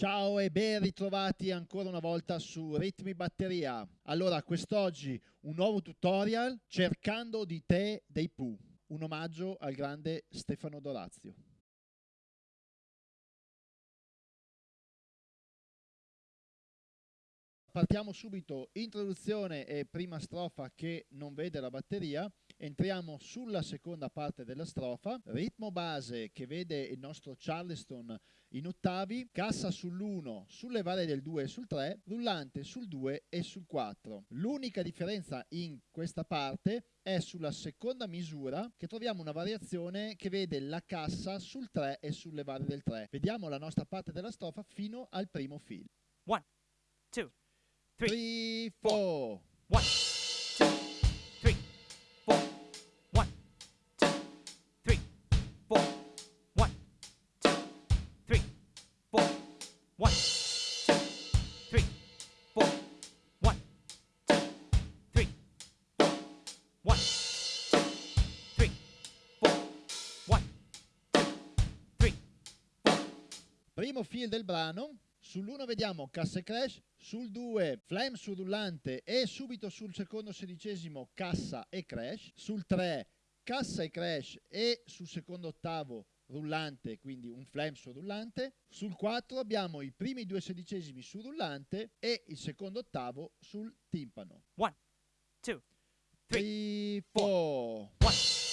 Ciao e ben ritrovati ancora una volta su Ritmi Batteria. Allora, quest'oggi un nuovo tutorial cercando di te dei Pooh, un omaggio al grande Stefano Dorazio. Partiamo subito, introduzione e prima strofa che non vede la batteria, entriamo sulla seconda parte della strofa, ritmo base che vede il nostro Charleston in ottavi, cassa sull'1, sulle varie del 2 e sul 3, rullante sul 2 e sul 4. L'unica differenza in questa parte è sulla seconda misura che troviamo una variazione che vede la cassa sul 3 e sulle varie del 3. Vediamo la nostra parte della strofa fino al primo fil. 1, 2, three, four. One, two, three, four. One, two, three, four. One, two, three, four. One, two, three, four. One, two, three, four. One, two, three, four. One, two, three, four. Primo fil del brano. Sull'1 vediamo cassa e crash, sul 2 flame sul rullante e subito sul secondo sedicesimo cassa e crash, sul 3 cassa e crash e sul secondo ottavo rullante, quindi un flame sul rullante. Sul 4 abbiamo i primi due sedicesimi sul rullante e il secondo ottavo sul timpano. 1, 2, 3, 4.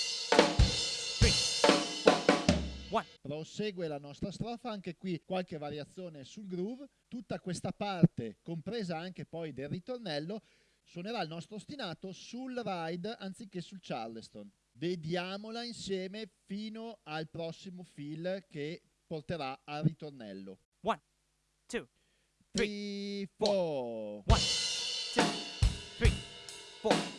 1. Prosegue la nostra strofa, anche qui qualche variazione sul groove. Tutta questa parte, compresa anche poi del ritornello, suonerà il nostro ostinato sul ride anziché sul charleston. Vediamola insieme fino al prossimo fill che porterà al ritornello. 1, 2, 3, 4. 1, 2, 3, 4.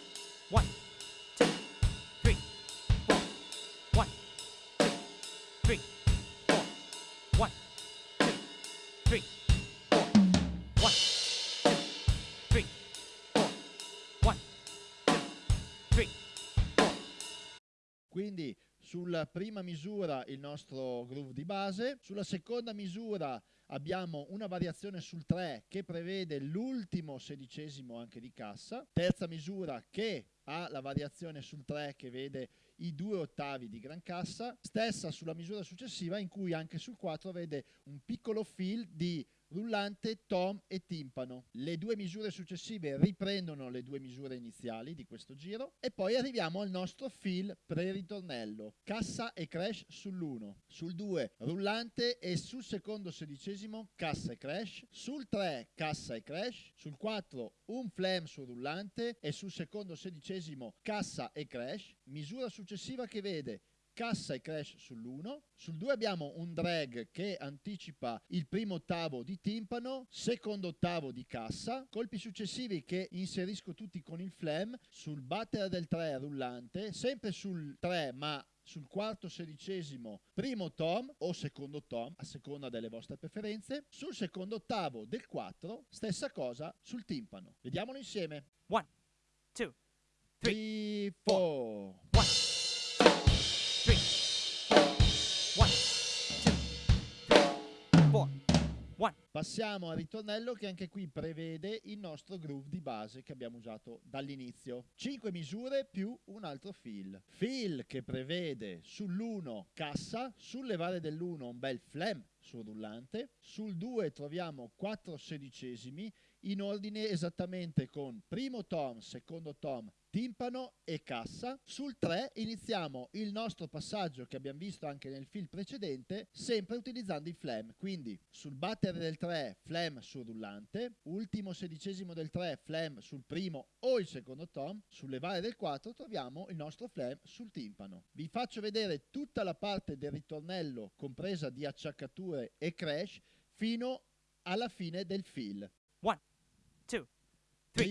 Quindi sulla prima misura il nostro groove di base, sulla seconda misura abbiamo una variazione sul 3 che prevede l'ultimo sedicesimo anche di cassa, terza misura che ha la variazione sul 3 che vede i due ottavi di gran cassa, stessa sulla misura successiva in cui anche sul 4 vede un piccolo fill di rullante, tom e timpano. Le due misure successive riprendono le due misure iniziali di questo giro e poi arriviamo al nostro fill pre-ritornello. Cassa e crash sull'1, sul 2 rullante e sul secondo sedicesimo cassa e crash, sul 3 cassa e crash, sul 4 un flam sul rullante e sul secondo sedicesimo cassa e crash, misura successiva che vede cassa e crash sull'1, sul 2 abbiamo un drag che anticipa il primo ottavo di timpano, secondo ottavo di cassa, colpi successivi che inserisco tutti con il flam, sul battere del 3 rullante, sempre sul 3 ma sul quarto sedicesimo primo tom o secondo tom a seconda delle vostre preferenze. Sul secondo ottavo del 4 stessa cosa sul timpano. Vediamolo insieme. 1 2 3 4 Passiamo al ritornello che anche qui prevede il nostro groove di base che abbiamo usato dall'inizio. 5 misure più un altro fill. Fill che prevede sull'1 cassa, sulle varie dell'1 un bel flam sul rullante, sul 2 troviamo 4 sedicesimi in ordine esattamente con primo tom, secondo tom, timpano e cassa. Sul 3 iniziamo il nostro passaggio che abbiamo visto anche nel film precedente, sempre utilizzando i flam. Quindi sul battere del 3 flam sul rullante, ultimo sedicesimo del 3 flam sul primo o il secondo tom, sulle varie del 4 troviamo il nostro flam sul timpano. Vi faccio vedere tutta la parte del ritornello compresa di acciaccature e crash fino alla fine del fill. 1, 2, 3,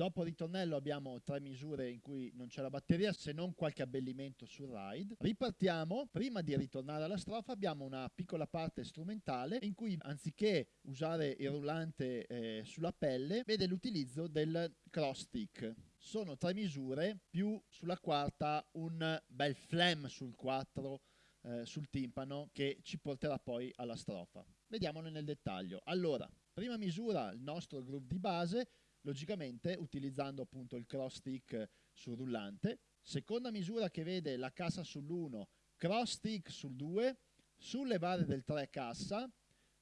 Dopo ritornello abbiamo tre misure in cui non c'è la batteria se non qualche abbellimento sul ride. Ripartiamo, prima di ritornare alla strofa abbiamo una piccola parte strumentale in cui anziché usare il rullante eh, sulla pelle vede l'utilizzo del cross stick. Sono tre misure più sulla quarta un bel flam sul 4 eh, sul timpano che ci porterà poi alla strofa. Vediamone nel dettaglio. Allora, prima misura il nostro groove di base, logicamente utilizzando appunto il cross stick sul rullante. Seconda misura che vede la cassa sull'1, cross stick sul 2, sul levare del 3 cassa,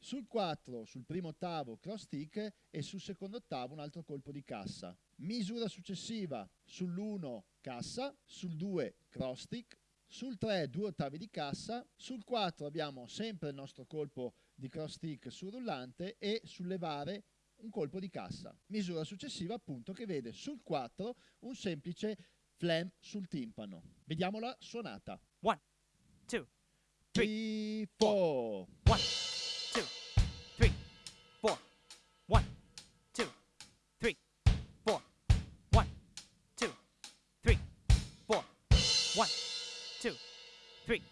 sul 4 sul primo ottavo cross stick e sul secondo ottavo un altro colpo di cassa. Misura successiva sull'1 cassa, sul 2 cross stick, sul 3 due ottavi di cassa, sul 4 abbiamo sempre il nostro colpo di cross stick sul rullante e sul levare un colpo di cassa. Misura successiva appunto che vede sul 4 un semplice flam sul timpano. Vediamola suonata. 1, 2, 3, 4. 1, 2, 3, 4. 1, 2, 3, 4. 1, 2, 3, 4. 1, 2, 3,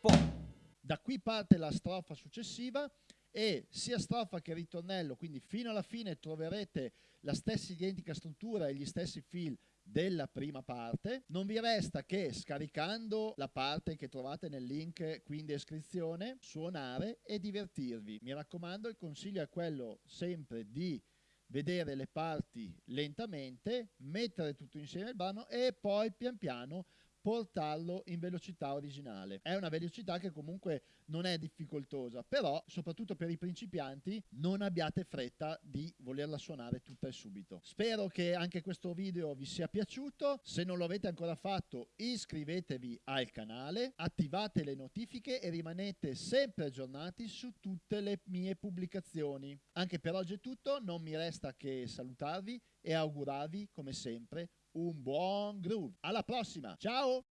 4. Da qui parte la strofa successiva e sia strofa che ritornello, quindi fino alla fine troverete la stessa identica struttura e gli stessi fil della prima parte. Non vi resta che scaricando la parte che trovate nel link qui in descrizione, suonare e divertirvi. Mi raccomando, il consiglio è quello sempre di vedere le parti lentamente, mettere tutto insieme il brano e poi pian piano portarlo in velocità originale. È una velocità che comunque non è difficoltosa, però soprattutto per i principianti non abbiate fretta di volerla suonare tutta e subito. Spero che anche questo video vi sia piaciuto, se non lo avete ancora fatto iscrivetevi al canale, attivate le notifiche e rimanete sempre aggiornati su tutte le mie pubblicazioni. Anche per oggi è tutto, non mi resta che salutarvi e augurarvi come sempre un buon groove. Alla prossima, ciao!